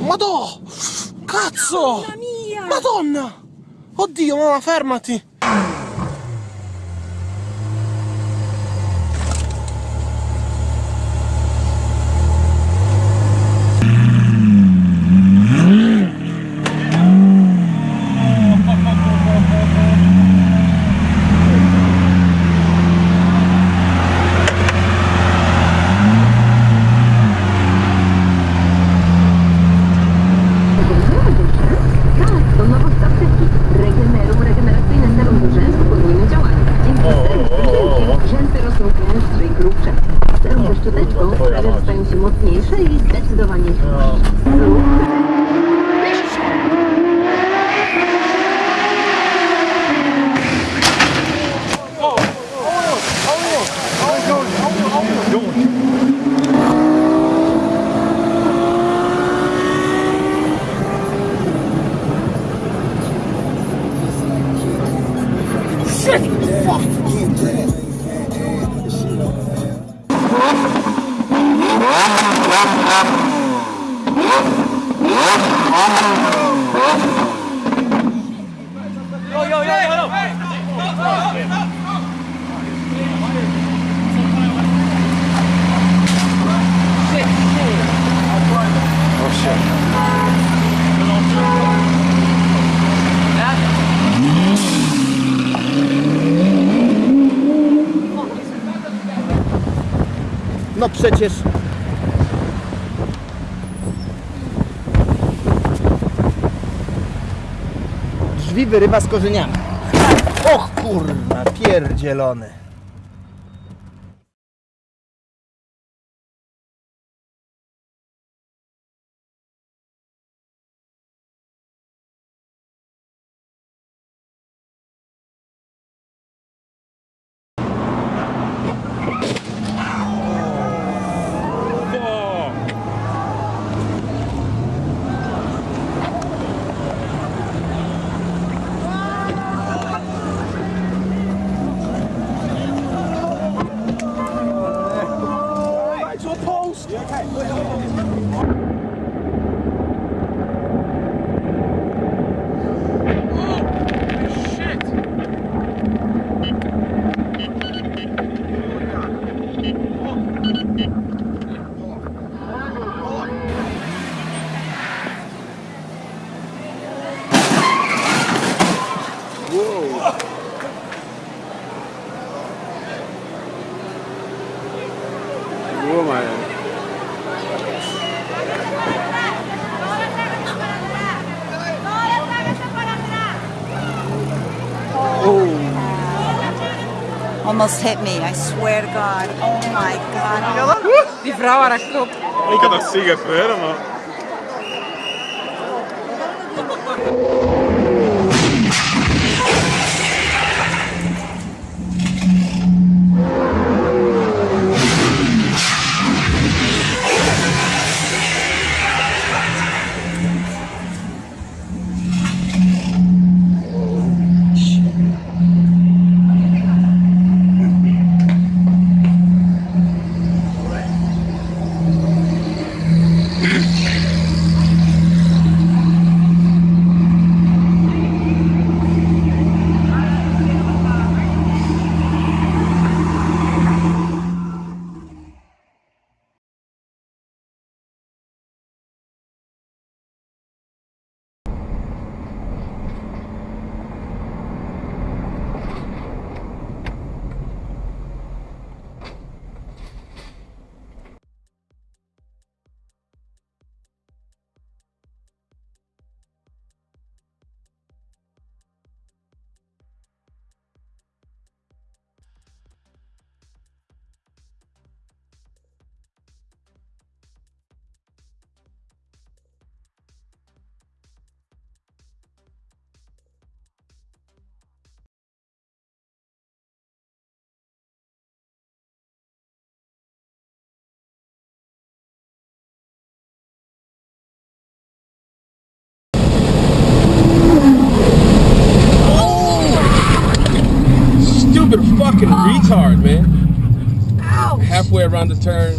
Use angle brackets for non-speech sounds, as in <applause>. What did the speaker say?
madò! Cazzo! Mamma mia! Madonna! Oddio, mamma, fermati! Że stają się mocniejsze i zdecydowanie dłuższe. Lub No przecież. Drzwi wyrywa z korzeniami. Och kurna, pierdzielony. Ja, kein Problem. Almost hit me, I swear to God. Oh my God. <laughs> Die vrouw haar kop. Ik had dat zien gebeuren, fucking oh. retard, man. Halfway around the turn,